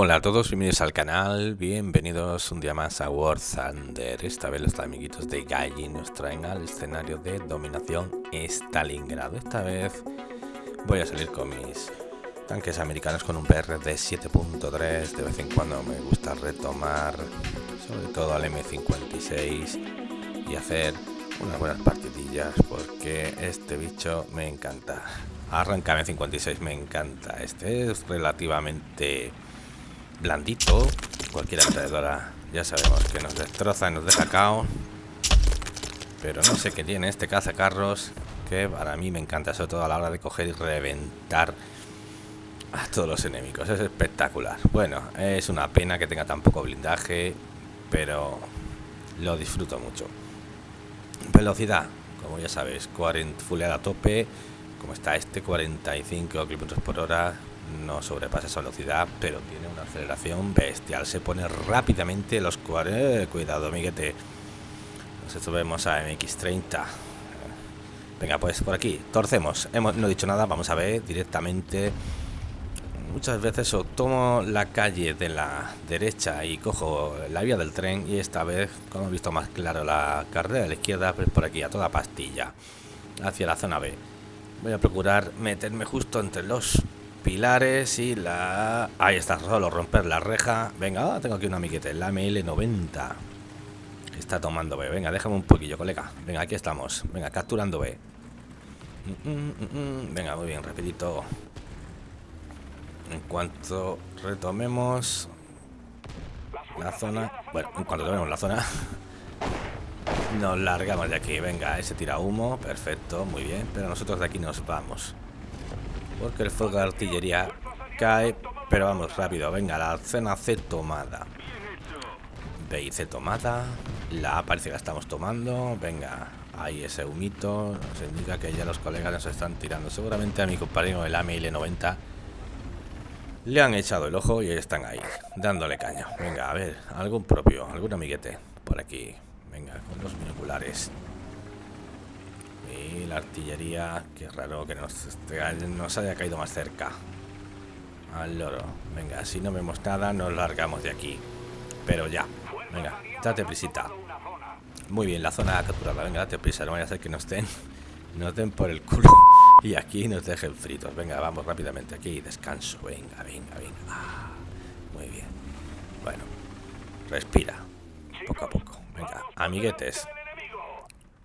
Hola a todos, bienvenidos al canal, bienvenidos un día más a War Thunder. Esta vez los amiguitos de Gaijin nos traen al escenario de dominación Stalingrado. Esta vez voy a salir con mis tanques americanos con un PR de 7.3. De vez en cuando me gusta retomar, sobre todo al M56 y hacer unas buenas partidillas porque este bicho me encanta. Arranca M56, me encanta. Este es relativamente blandito. Cualquier alrededora ya sabemos que nos destroza y nos deja caos. Pero no sé qué tiene este cazacarros que para mí me encanta, sobre todo a la hora de coger y reventar a todos los enemigos. Es espectacular. Bueno, es una pena que tenga tan poco blindaje, pero lo disfruto mucho. Velocidad, como ya sabéis, 40 fuleada a tope, como está este, 45 km por hora, no sobrepasa esa velocidad, pero tiene una aceleración bestial. Se pone rápidamente los 40. Eh, cuidado, amiguete. Nos subimos a MX30. Venga, pues por aquí, torcemos. Hemos, no he dicho nada, vamos a ver directamente. Muchas veces o tomo la calle de la derecha y cojo la vía del tren y esta vez, como he visto más claro la carrera de la izquierda, pues por aquí a toda pastilla, hacia la zona B. Voy a procurar meterme justo entre los pilares y la... Ahí está, solo romper la reja. Venga, ah, tengo aquí una amiguete, la ML90. Está tomando B. Venga, déjame un poquillo, colega. Venga, aquí estamos. Venga, capturando B. Mm, mm, mm, Venga, muy bien, rapidito. En cuanto retomemos la zona... Bueno, en cuanto retomemos la zona... Nos largamos de aquí. Venga, ese tira humo. Perfecto, muy bien. Pero nosotros de aquí nos vamos. Porque el fuego de artillería cae. Pero vamos, rápido. Venga, la cena C tomada. B y C tomada. La A parece que la estamos tomando. Venga, ahí ese humito. Nos indica que ya los colegas nos están tirando. Seguramente a mi compañero el AML90 le han echado el ojo y están ahí, dándole caña. Venga, a ver, algún propio, algún amiguete por aquí. Venga, con los binoculares. Y la artillería, qué raro que nos, nos haya caído más cerca. Al loro. Venga, si no vemos nada, nos largamos de aquí. Pero ya. Venga, date prisita. Muy bien, la zona capturada. Venga, date prisa. No vaya a ser que nos den, nos den por el culo. Y aquí nos dejen fritos. Venga, vamos rápidamente. Aquí descanso. Venga, venga, venga. Ah, muy bien. Bueno, respira. Poco a poco. Venga, amiguetes.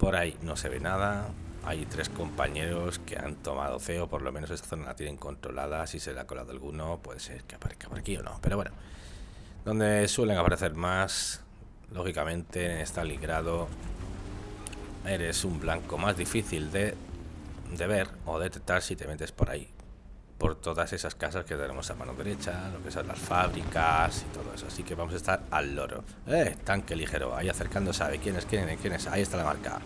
Por ahí no se ve nada. Hay tres compañeros que han tomado feo, por lo menos esta zona la tienen controlada. Si se le ha colado alguno, puede ser que aparezca por aquí o no. Pero bueno, donde suelen aparecer más, lógicamente en Stalingrado, eres un blanco más difícil de, de ver o detectar si te metes por ahí por todas esas casas que tenemos a mano derecha, lo que son las fábricas y todo eso. Así que vamos a estar al loro. ¡Eh! Tanque ligero, ahí acercándose, ¿sabe quién es? ¿Quién es? ¿Quién es? Ahí está la marca.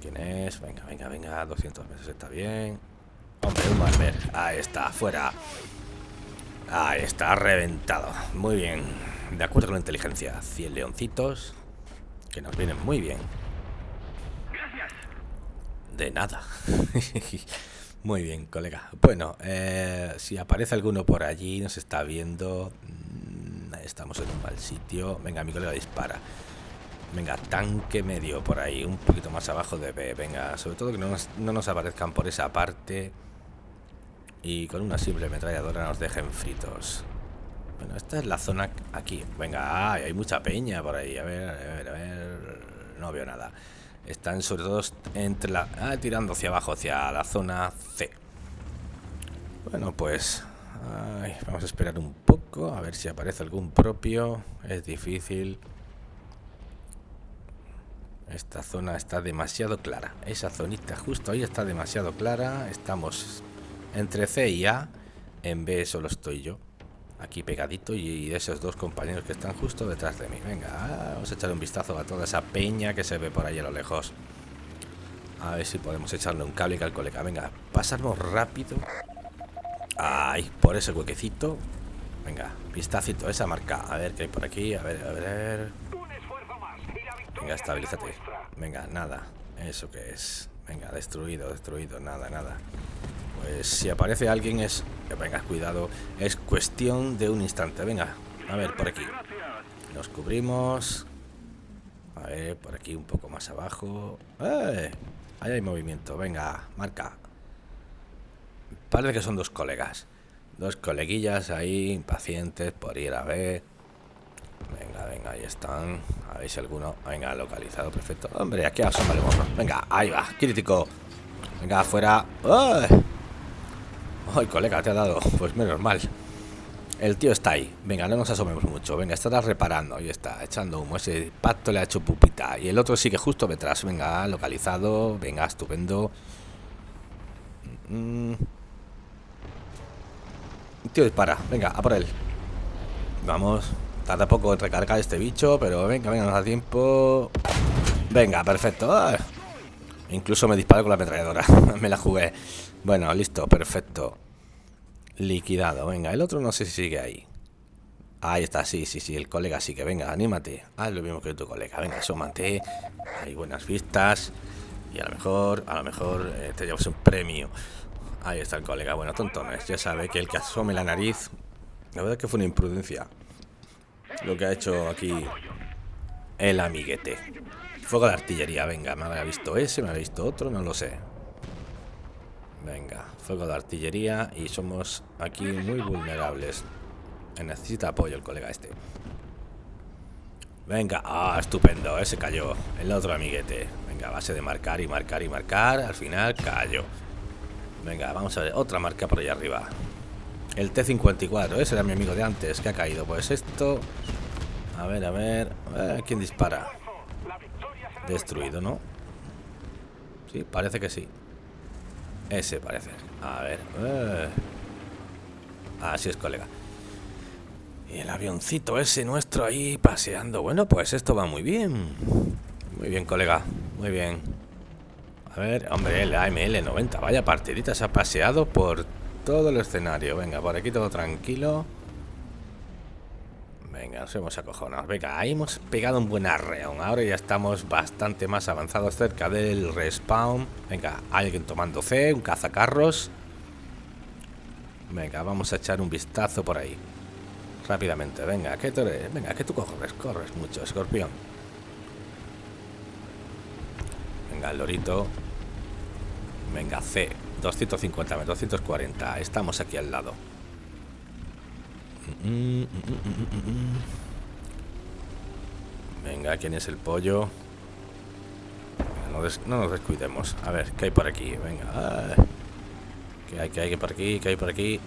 ¿Quién es? Venga, venga, venga, 200 meses está bien. Hombre, un Malver. Ahí está, fuera. Ahí está, reventado. Muy bien. De acuerdo con la inteligencia. 100 leoncitos. Que nos vienen muy bien. De nada. Muy bien, colega. Bueno, eh, si aparece alguno por allí, nos está viendo. Mm, estamos en un mal sitio. Venga, mi colega dispara. Venga, tanque medio por ahí, un poquito más abajo de B. Venga, sobre todo que no nos, no nos aparezcan por esa parte. Y con una simple ametralladora nos dejen fritos. Bueno, esta es la zona aquí. Venga, hay mucha peña por ahí. A ver, a ver, a ver. No veo nada. Están sobre todo entre la... Ah, tirando hacia abajo, hacia la zona C. Bueno, pues... vamos a esperar un poco, a ver si aparece algún propio. Es difícil. Esta zona está demasiado clara. Esa zonita justo ahí está demasiado clara. Estamos entre C y A. En B solo estoy yo aquí pegadito y esos dos compañeros que están justo detrás de mí. Venga, vamos a echar un vistazo a toda esa peña que se ve por ahí a lo lejos. A ver si podemos echarle un cable al colega. Venga, pasarnos rápido. Ahí, por ese huequecito. Venga, vistacito, esa marca. A ver qué hay por aquí. A ver, a ver. Venga, estabilízate. Venga, nada. ¿Eso que es? Venga, destruido, destruido. Nada, nada. Pues si aparece alguien es... Venga, cuidado. Es cuestión de un instante. Venga, a ver, por aquí. Nos cubrimos. A ver, por aquí un poco más abajo. ¡Eh! Ahí hay movimiento. Venga, marca. Parece que son dos colegas. Dos coleguillas ahí, impacientes por ir a ver. Venga, venga, ahí están. A ver si alguno. Venga, localizado, perfecto. Hombre, aquí asomaremos. Venga, ahí va, crítico. Venga, afuera. ¡Ay! ¡Ay, colega, te ha dado! Pues menos mal. El tío está ahí. Venga, no nos asomemos mucho. Venga, estará reparando. Ahí está, echando humo. Ese pacto le ha hecho pupita. Y el otro sigue justo detrás. Venga, localizado. Venga, estupendo. Mm. Tío, dispara. Venga, a por él. Vamos. Tarda poco en recargar este bicho, pero venga, venga, nos da tiempo. Venga, perfecto. Incluso me disparo con la ametralladora. me la jugué. Bueno, listo, perfecto. Liquidado, venga. El otro no sé si sigue ahí. Ahí está, sí, sí, sí. El colega sí que venga, anímate. Haz lo mismo que tu colega. Venga, asómate. Hay buenas vistas. Y a lo mejor, a lo mejor eh, te llevas un premio. Ahí está el colega. Bueno, tontones. Ya sabe que el que asome la nariz. La verdad es que fue una imprudencia. Lo que ha hecho aquí el amiguete. Fuego de artillería, venga, me habrá visto ese, me habrá visto otro, no lo sé. Venga, fuego de artillería y somos aquí muy vulnerables. Necesita apoyo el colega este. Venga, ah, estupendo, ese cayó. El otro amiguete. Venga, base de marcar y marcar y marcar. Al final cayó. Venga, vamos a ver, otra marca por allá arriba. El T-54, ese era mi amigo de antes, que ha caído. Pues esto... A ver, a ver... Eh, ¿Quién dispara? Destruido, ¿no? Sí, parece que sí. Ese parece. A ver. Eh. Así es, colega. Y el avioncito ese nuestro ahí paseando. Bueno, pues esto va muy bien. Muy bien, colega. Muy bien. A ver, hombre, el AML 90. Vaya partidita, se ha paseado por todo el escenario. Venga, por aquí todo tranquilo. Venga, nos hemos acojonado. Venga, ahí hemos pegado un buen arreón. Ahora ya estamos bastante más avanzados cerca del respawn. Venga, alguien tomando C, un cazacarros. Venga, vamos a echar un vistazo por ahí. Rápidamente, venga, que tú eres? Venga, que tú corres, corres mucho, escorpión. Venga, el lorito. Venga, C. 250 240. Estamos aquí al lado. Venga, ¿quién es el pollo? No, nos descuidemos. A ver, ¿qué hay por aquí? Venga. ¿Qué hay, qué hay por aquí? ¿Qué hay por aquí?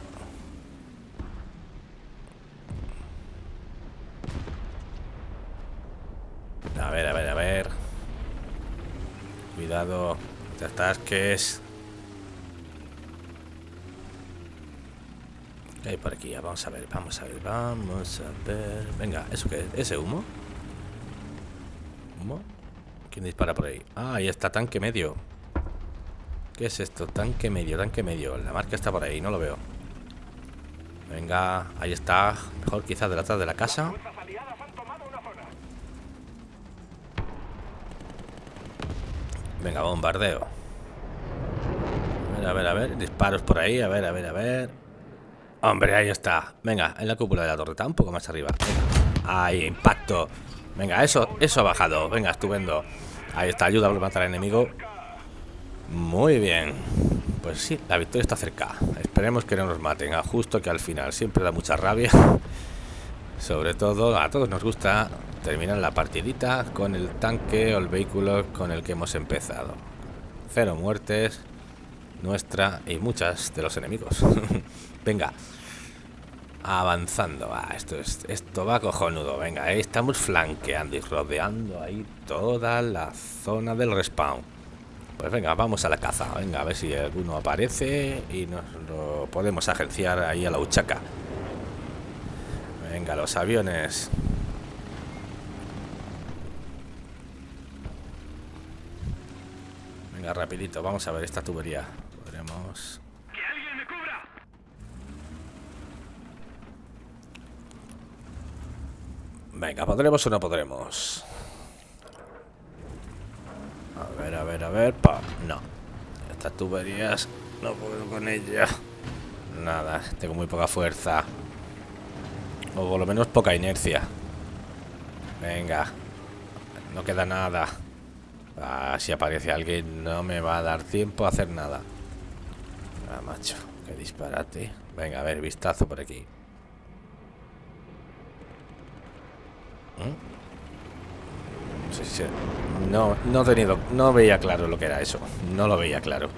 A ver, a ver, a ver. Cuidado. Te atasques. Hay por aquí? Vamos a ver, vamos a ver, vamos a ver. Venga, ¿eso qué es? ¿Ese humo? ¿Humo? ¿Quién dispara por ahí? Ah, ahí está, tanque medio. ¿Qué es esto? Tanque medio, tanque medio. La marca está por ahí, no lo veo. Venga, ahí está. Mejor quizás de atrás de la casa. Venga, bombardeo. A ver, a ver, a ver. Disparos por ahí. A ver, a ver, a ver. Hombre, ahí está. Venga, en la cúpula de la torreta, un poco más arriba. Ahí, impacto. Venga, eso, eso ha bajado. Venga, estupendo. Ahí está, ayuda a matar al enemigo. Muy bien. Pues sí, la victoria está cerca. Esperemos que no nos maten. A justo que al final siempre da mucha rabia. Sobre todo, a todos nos gusta terminar la partidita con el tanque o el vehículo con el que hemos empezado. Cero muertes, nuestra y muchas de los enemigos. Venga. Avanzando. Ah, esto, es, esto va cojonudo. Venga, estamos flanqueando y rodeando ahí toda la zona del respawn. Pues venga, vamos a la caza. Venga, a ver si alguno aparece y nos lo podemos agenciar ahí a la huchaca. Venga, los aviones. Venga, rapidito, vamos a ver esta tubería. Venga, ¿podremos o no podremos? A ver, a ver, a ver. Pa. No. Estas tuberías No puedo con ella. Nada, tengo muy poca fuerza. O por lo menos poca inercia. Venga. No queda nada. Ah, si aparece alguien no me va a dar tiempo a hacer nada. Ah, macho, qué disparate. Venga, a ver, vistazo por aquí. ¿Mm? No, no he tenido, no veía claro lo que era eso. No lo veía claro.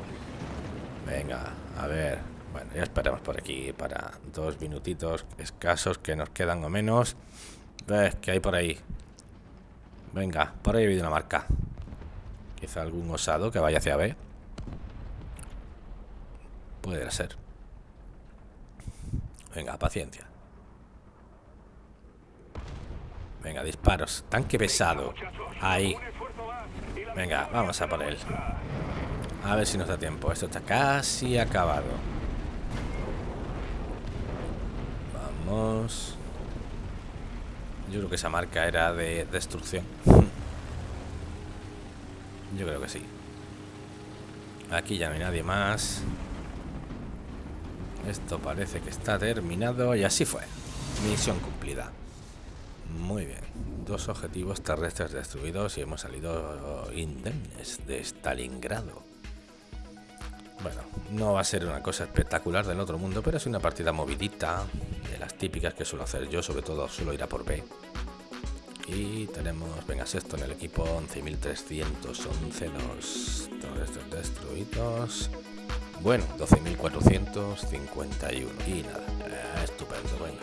Venga, a ver. Bueno, ya esperamos por aquí para dos minutitos escasos que nos quedan o menos. ¿Ves que hay por ahí? Venga, por ahí ha habido una marca. Quizá algún osado que vaya hacia B. Puede ser. Venga, paciencia. Venga, disparos. Tanque pesado. Ahí. Venga, vamos a por él. A ver si nos da tiempo. Esto está casi acabado. Vamos. Yo creo que esa marca era de destrucción. Yo creo que sí. Aquí ya no hay nadie más. Esto parece que está terminado y así fue. Misión cumplida. Muy bien. Dos objetivos terrestres destruidos y hemos salido indemnes de Stalingrado. Bueno, no va a ser una cosa espectacular del otro mundo, pero es una partida movidita, de las típicas que suelo hacer yo, sobre todo suelo ir a por B. Y tenemos, venga, esto en el equipo, 11.311 los terrestres destruidos. Bueno, 12.451 y nada, eh, estupendo, venga.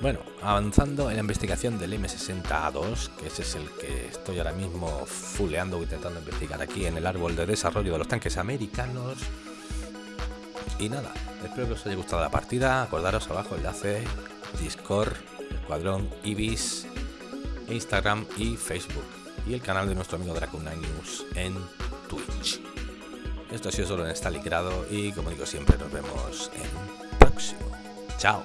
Bueno, avanzando en la investigación del M60A2, que ese es el que estoy ahora mismo fuleando intentando investigar aquí en el árbol de desarrollo de los tanques americanos. Y nada, espero que os haya gustado la partida. Acordaros abajo enlace, Discord, Escuadrón, Ibis, Instagram y Facebook. Y el canal de nuestro amigo Dracon News en Twitch. Esto ha sido solo en Stalingrado y como digo siempre nos vemos en próximo. Chao.